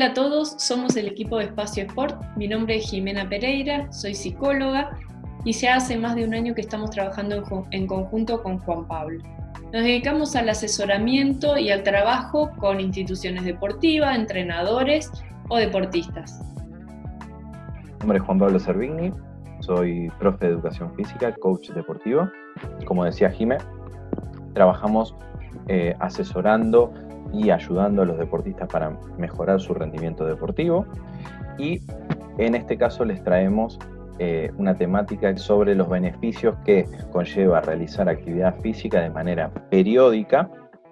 Hola a todos, somos el equipo de Espacio Sport. Mi nombre es Jimena Pereira, soy psicóloga y ya hace más de un año que estamos trabajando en conjunto con Juan Pablo. Nos dedicamos al asesoramiento y al trabajo con instituciones deportivas, entrenadores o deportistas. Mi nombre es Juan Pablo Servigni, soy profe de educación física, coach deportivo. Como decía Jimé, trabajamos eh, asesorando y ayudando a los deportistas para mejorar su rendimiento deportivo. Y en este caso les traemos eh, una temática sobre los beneficios que conlleva realizar actividad física de manera periódica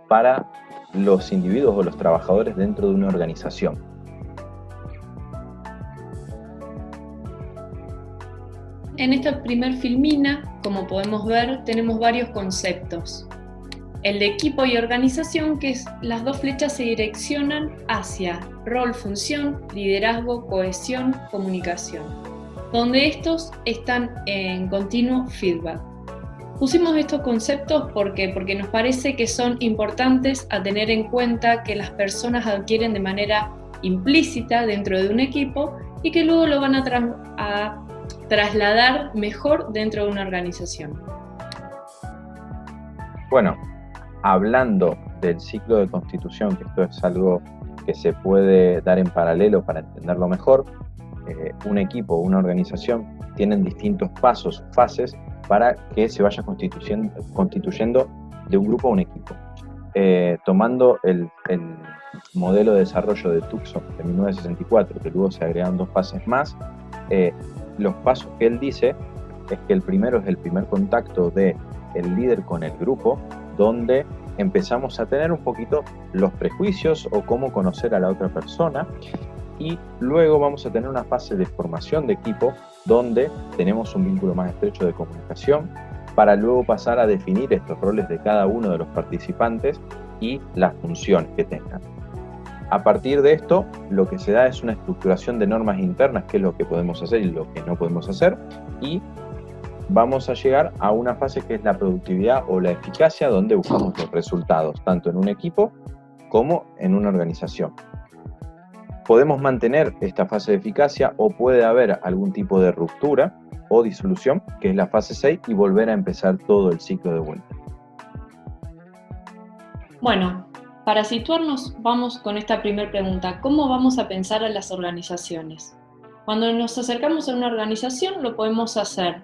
para los individuos o los trabajadores dentro de una organización. En esta primer filmina, como podemos ver, tenemos varios conceptos el de equipo y organización, que las dos flechas se direccionan hacia rol, función, liderazgo, cohesión, comunicación, donde estos están en continuo feedback. Pusimos estos conceptos porque, porque nos parece que son importantes a tener en cuenta que las personas adquieren de manera implícita dentro de un equipo y que luego lo van a, a trasladar mejor dentro de una organización. Bueno, hablando del ciclo de constitución, que esto es algo que se puede dar en paralelo para entenderlo mejor, eh, un equipo una organización tienen distintos pasos, fases, para que se vaya constituyendo, de un grupo a un equipo. Eh, tomando el, modelo de desarrollo de Tucson de 1964, que luego se agregan dos fases más, eh, los pasos que él dice es que el primero es el primer contacto de el líder con el grupo, donde empezamos a tener un poquito los prejuicios o cómo conocer a la otra persona y luego vamos a tener una fase de formación de equipo donde tenemos un vínculo más estrecho de comunicación para luego pasar a definir estos roles de cada uno de los participantes y las funciones que tengan. A partir de esto, lo que se da es una estructuración de normas internas, qué es lo que podemos hacer y lo que no podemos hacer, y vamos a llegar a una fase que es la productividad o la eficacia, donde buscamos los resultados, tanto en un equipo como en una organización. Podemos mantener esta fase de eficacia o puede haber algún tipo de ruptura o disolución, que es la fase 6, y volver a empezar todo el ciclo de vuelta. Bueno, para situarnos vamos con esta primera pregunta. ¿Cómo vamos a pensar a las organizaciones? Cuando nos acercamos a una organización lo podemos hacer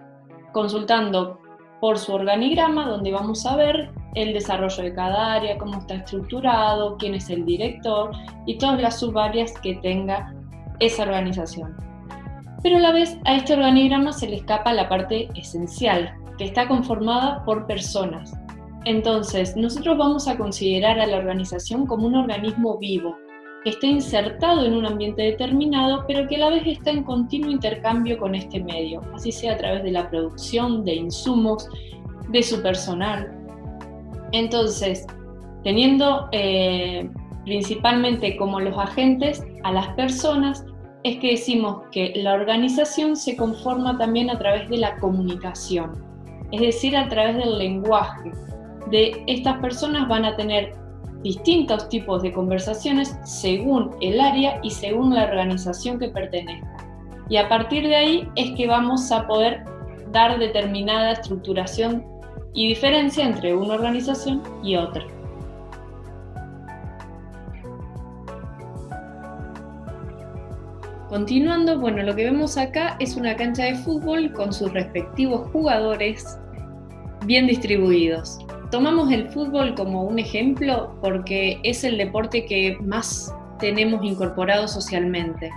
consultando por su organigrama, donde vamos a ver el desarrollo de cada área, cómo está estructurado, quién es el director y todas las subáreas que tenga esa organización. Pero a la vez a este organigrama se le escapa la parte esencial, que está conformada por personas. Entonces, nosotros vamos a considerar a la organización como un organismo vivo, que esté insertado en un ambiente determinado, pero que a la vez está en continuo intercambio con este medio, así sea a través de la producción de insumos, de su personal. Entonces, teniendo eh, principalmente como los agentes a las personas, es que decimos que la organización se conforma también a través de la comunicación, es decir, a través del lenguaje. De estas personas van a tener distintos tipos de conversaciones según el área y según la organización que pertenezca. Y a partir de ahí es que vamos a poder dar determinada estructuración y diferencia entre una organización y otra. Continuando, bueno, lo que vemos acá es una cancha de fútbol con sus respectivos jugadores bien distribuidos. Tomamos el fútbol como un ejemplo porque es el deporte que más tenemos incorporado socialmente,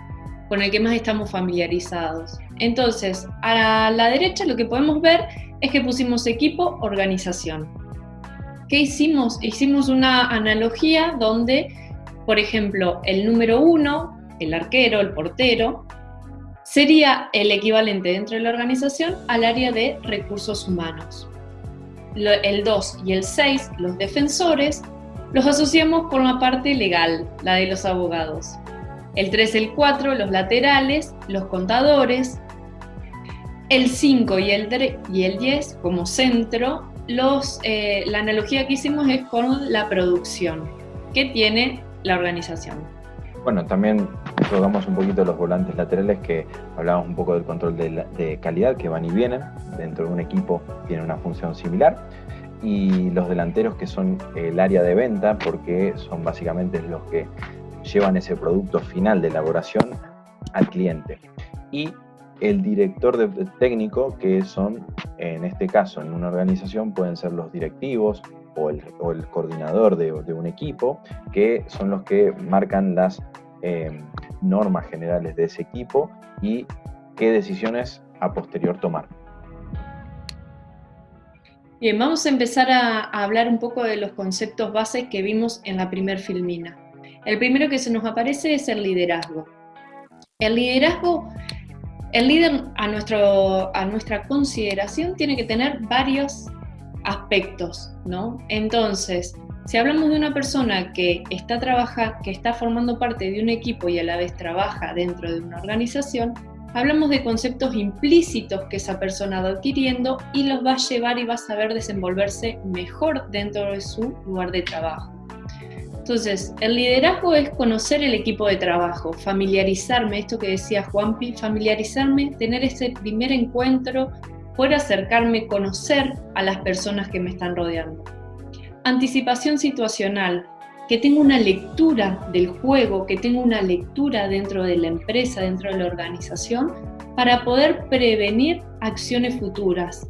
con el que más estamos familiarizados. Entonces, a la derecha lo que podemos ver es que pusimos equipo, organización. ¿Qué hicimos? Hicimos una analogía donde, por ejemplo, el número uno, el arquero, el portero, sería el equivalente dentro de la organización al área de recursos humanos el 2 y el 6, los defensores, los asociamos con la parte legal, la de los abogados. El 3 y el 4, los laterales, los contadores. El 5 y el, y el 10 como centro, eh, la analogía que hicimos es con la producción que tiene la organización. Bueno, también tocamos un poquito los volantes laterales que hablábamos un poco del control de, calidad que van y vienen. Dentro de un equipo tiene una función similar. Y los delanteros que son el área de venta porque son básicamente los que llevan ese producto final de elaboración al cliente. Y el director técnico que son, en este caso, en una organización pueden ser los directivos, o el, coordinador de, un equipo, que son los que marcan las em, normas generales de ese equipo y qué decisiones a posterior tomar. Bien, vamos a empezar a, hablar un poco de los conceptos bases que vimos en la primer filmina. El primero que se nos aparece es el liderazgo. El liderazgo, el líder a, nuestro, a nuestra consideración tiene que tener varios aspectos, ¿no? Entonces, si hablamos de una persona que está, trabaja, que está formando parte de un equipo y a la vez trabaja dentro de una organización, hablamos de conceptos implícitos que esa persona va adquiriendo y los va a llevar y va a saber desenvolverse mejor dentro de su lugar de trabajo. Entonces, el liderazgo es conocer el equipo de trabajo, familiarizarme, esto que decía Juanpi, familiarizarme, tener ese primer encuentro poder acercarme, conocer a las personas que me están rodeando. Anticipación situacional, que tengo una lectura del juego, que tengo una lectura dentro de la empresa, dentro de la organización, para poder prevenir acciones futuras.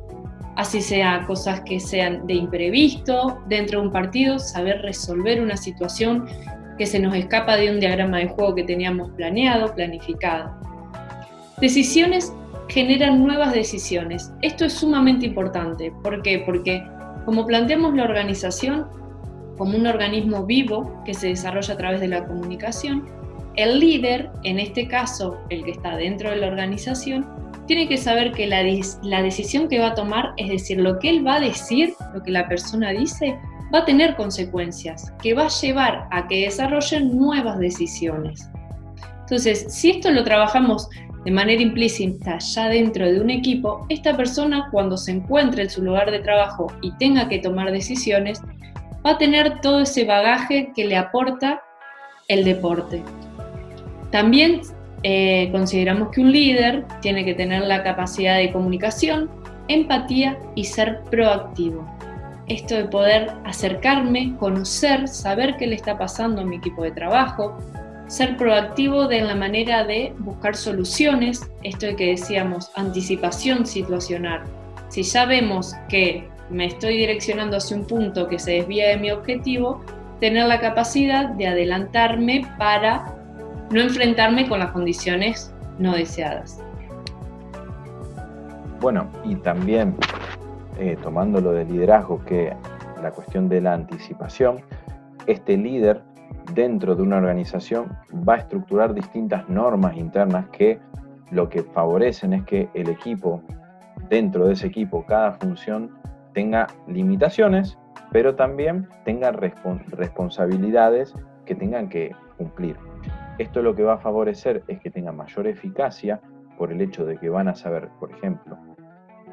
Así sea cosas que sean de imprevisto, dentro de un partido, saber resolver una situación que se nos escapa de un diagrama de juego que teníamos planeado, planificado. Decisiones generan nuevas decisiones. Esto es sumamente importante. ¿Por qué? Porque como planteamos la organización como un organismo vivo que se desarrolla a través de la comunicación, el líder, en este caso el que está dentro de la organización, tiene que saber que la, la decisión que va a tomar, es decir, lo que él va a decir, lo que la persona dice, va a tener consecuencias, que va a llevar a que desarrollen nuevas decisiones. Entonces, si esto lo trabajamos de manera implícita ya dentro de un equipo, esta persona cuando se encuentre en su lugar de trabajo y tenga que tomar decisiones, va a tener todo ese bagaje que le aporta el deporte. También eh, consideramos que un líder tiene que tener la capacidad de comunicación, empatía y ser proactivo. Esto de poder acercarme, conocer, saber qué le está pasando a mi equipo de trabajo, ser proactivo de la manera de buscar soluciones, esto que decíamos anticipación situacional. Si ya vemos que me estoy direccionando hacia un punto que se desvía de mi objetivo, tener la capacidad de adelantarme para no enfrentarme con las condiciones no deseadas. Bueno, y también eh, tomando lo de liderazgo, que la cuestión de la anticipación, este líder dentro de una organización va a estructurar distintas normas internas que lo que favorecen es que el equipo, dentro de ese equipo, cada función tenga limitaciones, pero también tenga responsabilidades que tengan que cumplir. Esto lo que va a favorecer es que tenga mayor eficacia por el hecho de que van a saber, por ejemplo,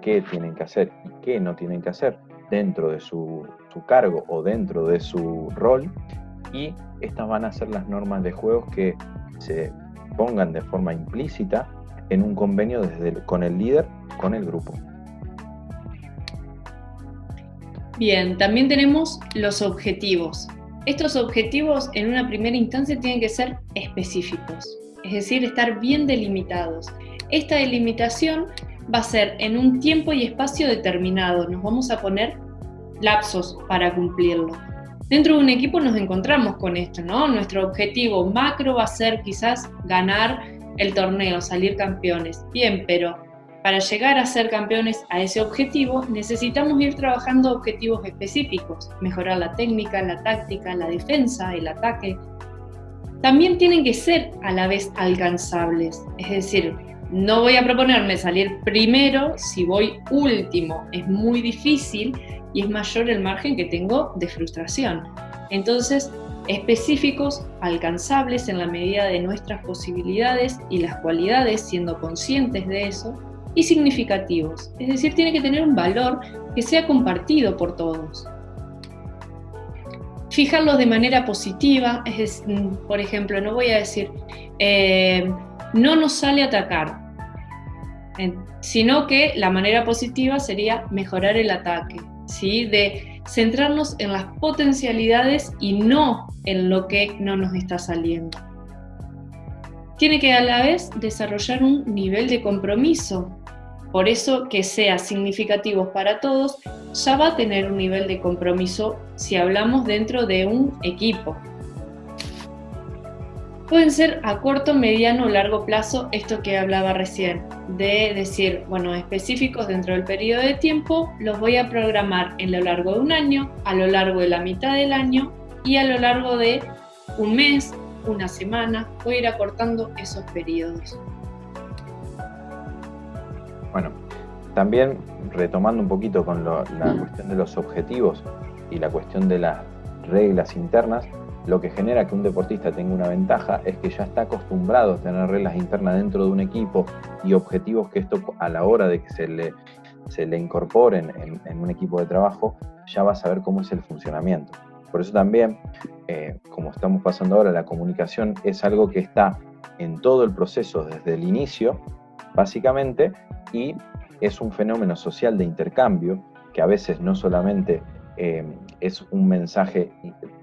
qué tienen que hacer y qué no tienen que hacer dentro de su cargo o dentro de su rol y estas van a ser las normas de juegos que se pongan de forma implícita en un convenio con el líder, con el grupo. Bien, también tenemos los objetivos. Estos objetivos en una primera instancia tienen que ser específicos, es decir, estar bien delimitados. Esta delimitación va a ser en un tiempo y espacio determinado, nos vamos a poner lapsos para cumplirlo. Dentro de un equipo nos encontramos con esto, ¿no? Nuestro objetivo macro va a ser quizás ganar el torneo, salir campeones. Bien, pero para llegar a ser campeones a ese objetivo necesitamos ir trabajando objetivos específicos, mejorar la técnica, la táctica, la defensa, el ataque. También tienen que ser a la vez alcanzables, es decir, no voy a proponerme salir primero si voy último, es muy difícil y es mayor el margen que tengo de frustración. Entonces, específicos, alcanzables en la medida de nuestras posibilidades y las cualidades, siendo conscientes de eso, y significativos, es decir, tiene que tener un valor que sea compartido por todos. fijarlos de manera positiva, es, por ejemplo, no voy a decir, eh, no nos sale atacar, sino que la manera positiva sería mejorar el ataque, ¿sí? de centrarnos en las potencialidades y no en lo que no nos está saliendo. Tiene que a la vez desarrollar un nivel de compromiso, por eso que sea significativo para todos, ya va a tener un nivel de compromiso si hablamos dentro de un equipo. Pueden ser a corto, mediano o largo plazo, esto que hablaba recién, de decir, bueno, específicos dentro del periodo de tiempo, los voy a programar en lo largo de un año, a lo largo de la mitad del año y a lo largo de un mes, una semana, voy a ir acortando esos periodos. Bueno, también retomando un poquito con la cuestión de los objetivos y la cuestión de las reglas internas, lo que genera que un deportista tenga una ventaja es que ya está acostumbrado a tener reglas internas dentro de un equipo y objetivos que esto a la hora de que se le, se le incorporen en, un equipo de trabajo, ya va a saber cómo es el funcionamiento. Por eso también, eh, como estamos pasando ahora, la comunicación es algo que está en todo el proceso desde el inicio, básicamente, y es un fenómeno social de intercambio que a veces no solamente eh, es un mensaje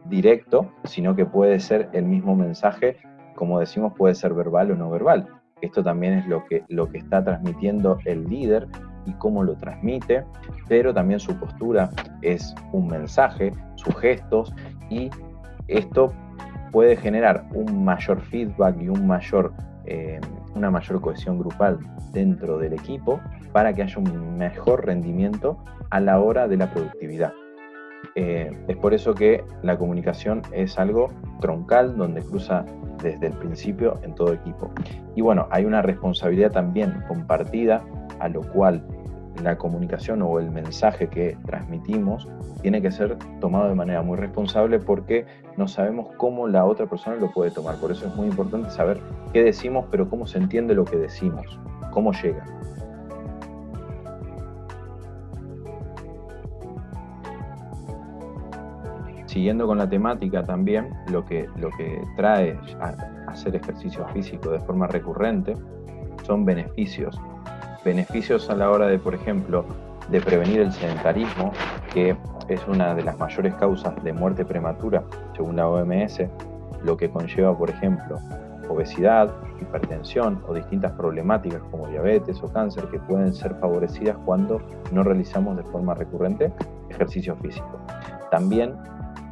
directo, sino que puede ser el mismo mensaje, como decimos, puede ser verbal o no verbal. Esto también es lo que, lo que está transmitiendo el líder y cómo lo transmite, pero también su postura es un mensaje, sus gestos, y esto puede generar un mayor feedback y un mayor eh, una mayor cohesión grupal dentro del equipo para que haya un mejor rendimiento a la hora de la productividad. Eh, es por eso que la comunicación es algo troncal donde cruza desde el principio en todo equipo. Y bueno, hay una responsabilidad también compartida a lo cual la comunicación o el mensaje que transmitimos tiene que ser tomado de manera muy responsable porque no sabemos cómo la otra persona lo puede tomar. Por eso es muy importante saber qué decimos, pero cómo se entiende lo que decimos, cómo llega. Siguiendo con la temática también, lo que, lo que trae a hacer ejercicio físico de forma recurrente son beneficios beneficios a la hora de, por ejemplo, de prevenir el sedentarismo, que es una de las mayores causas de muerte prematura, según la OMS, lo que conlleva, por ejemplo, obesidad, hipertensión o distintas problemáticas como diabetes o cáncer que pueden ser favorecidas cuando no realizamos de forma recurrente ejercicio físico. También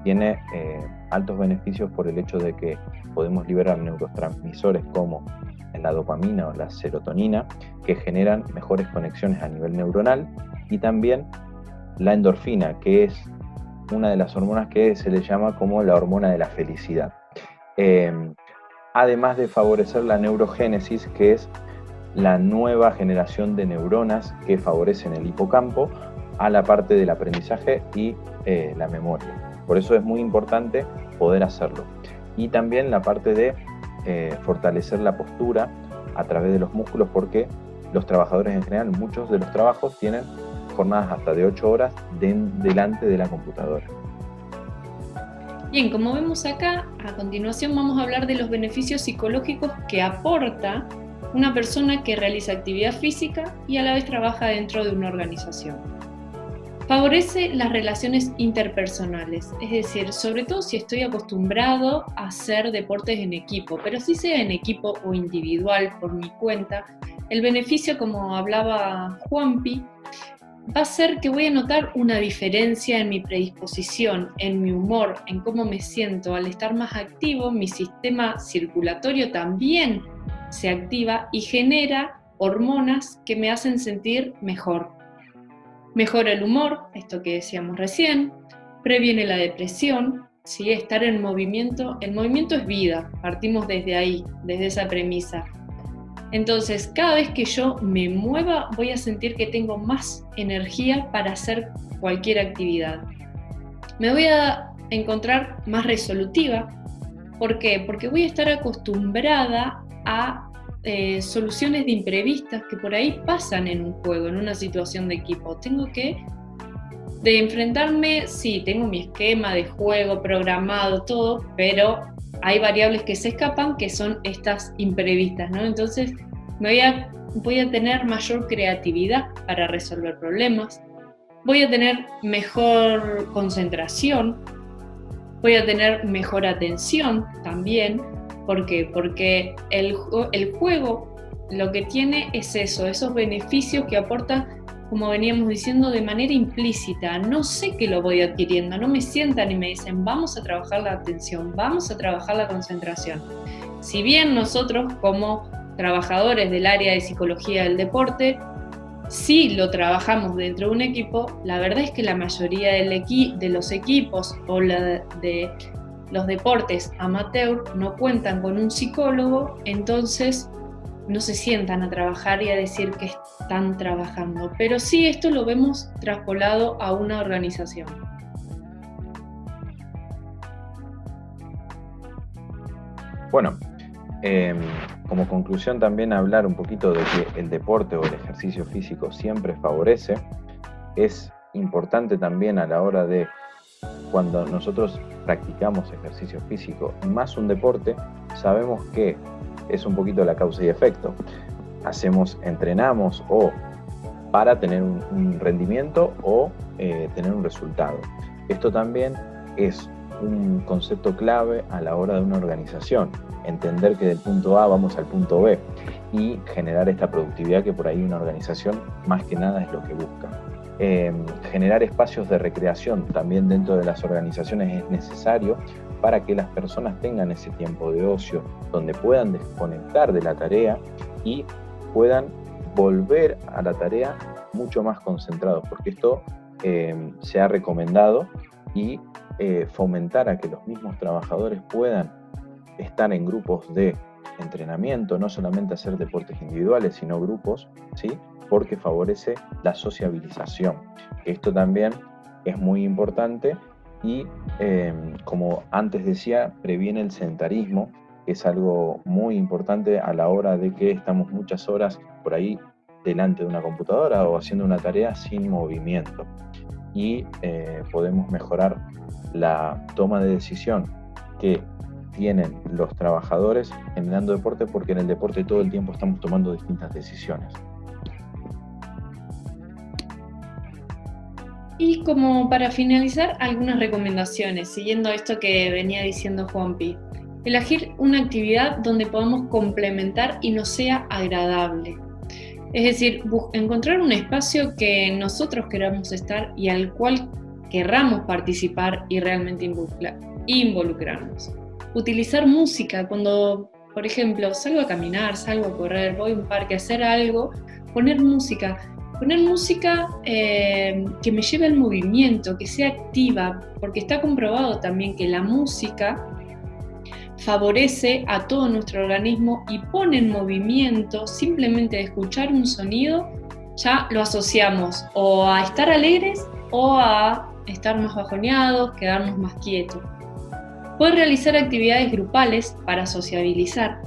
tiene eh, altos beneficios por el hecho de que podemos liberar neurotransmisores como la dopamina o la serotonina, que generan mejores conexiones a nivel neuronal, y también la endorfina, que es una de las hormonas que se le llama como la hormona de la felicidad. Em, además de favorecer la neurogénesis, que es la nueva generación de neuronas que favorecen el hipocampo a la parte del aprendizaje y eh, la memoria. Por eso es muy importante poder hacerlo. Y también la parte de eh, fortalecer la postura a través de los músculos porque los trabajadores en general, muchos de los trabajos tienen jornadas hasta de 8 horas delante de la computadora. Bien, como vemos acá, a continuación vamos a hablar de los beneficios psicológicos que aporta una persona que realiza actividad física y a la vez trabaja dentro de una organización. Favorece las relaciones interpersonales, es decir, sobre todo si estoy acostumbrado a hacer deportes en equipo, pero si sea en equipo o individual por mi cuenta, el beneficio, como hablaba Juanpi, va a ser que voy a notar una diferencia en mi predisposición, en mi humor, en cómo me siento. Al estar más activo, mi sistema circulatorio también se activa y genera hormonas que me hacen sentir mejor. Mejora el humor, esto que decíamos recién, previene la depresión, ¿sí? estar en movimiento, el movimiento es vida, partimos desde ahí, desde esa premisa. Entonces, cada vez que yo me mueva, voy a sentir que tengo más energía para hacer cualquier actividad. Me voy a encontrar más resolutiva. ¿Por qué? Porque voy a estar acostumbrada a eh, soluciones de imprevistas que por ahí pasan en un juego, en una situación de equipo. Tengo que De enfrentarme, sí, tengo mi esquema de juego programado, todo, pero hay variables que se escapan que son estas imprevistas, ¿no? Entonces voy a tener mayor creatividad para resolver problemas, voy a tener mejor concentración, voy a tener mejor atención también. ¿Por qué? Porque el, juego lo que tiene es eso, esos beneficios que aporta, como veníamos diciendo, de manera implícita. No sé que lo voy adquiriendo, no me sientan y me dicen, vamos a trabajar la atención, vamos a trabajar la concentración. Si bien nosotros como trabajadores del área de psicología del deporte, si lo trabajamos dentro de un equipo, la verdad es que la mayoría de los equipos o la de los deportes amateur no cuentan con un psicólogo, entonces no se sientan a trabajar y a decir que están trabajando. Pero sí esto lo vemos traspolado a una organización. Bueno, em, como conclusión también hablar un poquito de que el deporte o el ejercicio físico siempre favorece. Es importante también a la hora de cuando nosotros practicamos ejercicio físico, más un deporte, sabemos que es un poquito la causa y efecto. Hacemos, entrenamos o para tener un, rendimiento o eh, tener un resultado. Esto también es un concepto clave a la hora de una organización, entender que del punto A vamos al punto B y generar esta productividad que por ahí una organización más que nada es lo que busca. Em, generar espacios de recreación también dentro de las organizaciones es necesario para que las personas tengan ese tiempo de ocio donde puedan desconectar de la tarea y puedan volver a la tarea mucho más concentrados, porque esto em, se ha recomendado y eh, fomentar a que los mismos trabajadores puedan estar en grupos de entrenamiento, no solamente hacer deportes individuales, sino grupos, ¿sí? porque favorece la sociabilización. Esto también es muy importante y, em, como antes decía, previene el sedentarismo, que es algo muy importante a la hora de que estamos muchas horas por ahí delante de una computadora o haciendo una tarea sin movimiento. Y eh, podemos mejorar la toma de decisión que tienen los trabajadores generando deporte porque en el deporte todo el tiempo estamos tomando distintas decisiones. Y como para finalizar, algunas recomendaciones, siguiendo esto que venía diciendo Juanpi. Elegir una actividad donde podamos complementar y no sea agradable. Es decir, encontrar un espacio que nosotros queramos estar y al cual querramos participar y realmente involucrarnos. Utilizar música cuando, por ejemplo, salgo a caminar, salgo a correr, voy a un parque a hacer algo, poner música Poner música eh, que me lleve al movimiento, que sea activa, porque está comprobado también que la música favorece a todo nuestro organismo y pone en movimiento, simplemente de escuchar un sonido, ya lo asociamos o a estar alegres o a estar más bajoneados, quedarnos más quietos. Puedes realizar actividades grupales para sociabilizar,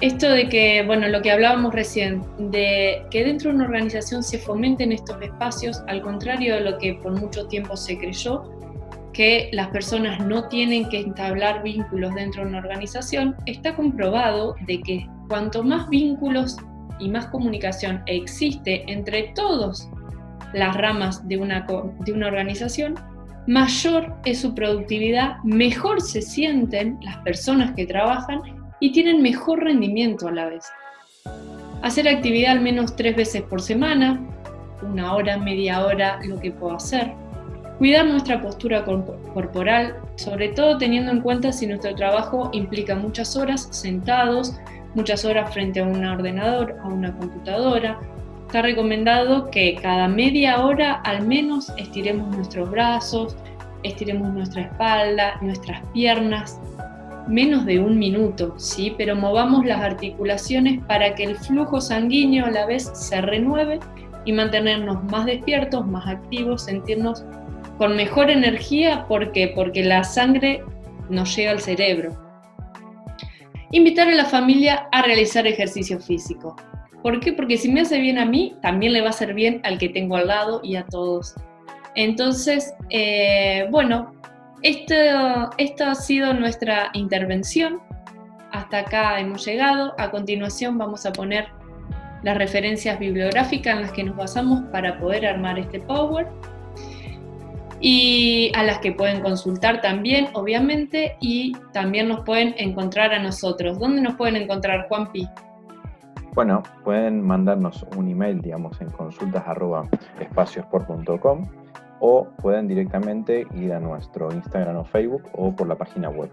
esto de que, bueno, lo que hablábamos recién, de que dentro de una organización se fomenten estos espacios, al contrario de lo que por mucho tiempo se creyó, que las personas no tienen que entablar vínculos dentro de una organización, está comprobado de que cuanto más vínculos y más comunicación existe entre todas las ramas de una, de una organización, mayor es su productividad, mejor se sienten las personas que trabajan y tienen mejor rendimiento a la vez. Hacer actividad al menos tres veces por semana, una hora, media hora, lo que puedo hacer. Cuidar nuestra postura corporal, sobre todo teniendo en cuenta si nuestro trabajo implica muchas horas sentados, muchas horas frente a un ordenador, a una computadora. Está recomendado que cada media hora al menos estiremos nuestros brazos, estiremos nuestra espalda, nuestras piernas, menos de un minuto, ¿sí? pero movamos las articulaciones para que el flujo sanguíneo a la vez se renueve y mantenernos más despiertos, más activos, sentirnos con mejor energía. ¿Por qué? Porque la sangre nos llega al cerebro. Invitar a la familia a realizar ejercicio físico. ¿Por qué? Porque si me hace bien a mí, también le va a hacer bien al que tengo al lado y a todos Entonces, eh, bueno, esto, esto ha sido nuestra intervención. Hasta acá hemos llegado. A continuación vamos a poner las referencias bibliográficas en las que nos basamos para poder armar este Power y a las que pueden consultar también, obviamente, y también nos pueden encontrar a nosotros. ¿Dónde nos pueden encontrar, Juanpi? Bueno, pueden mandarnos un email, digamos, en consultas.espaciosport.com o pueden directamente ir a nuestro Instagram o Facebook o por la página web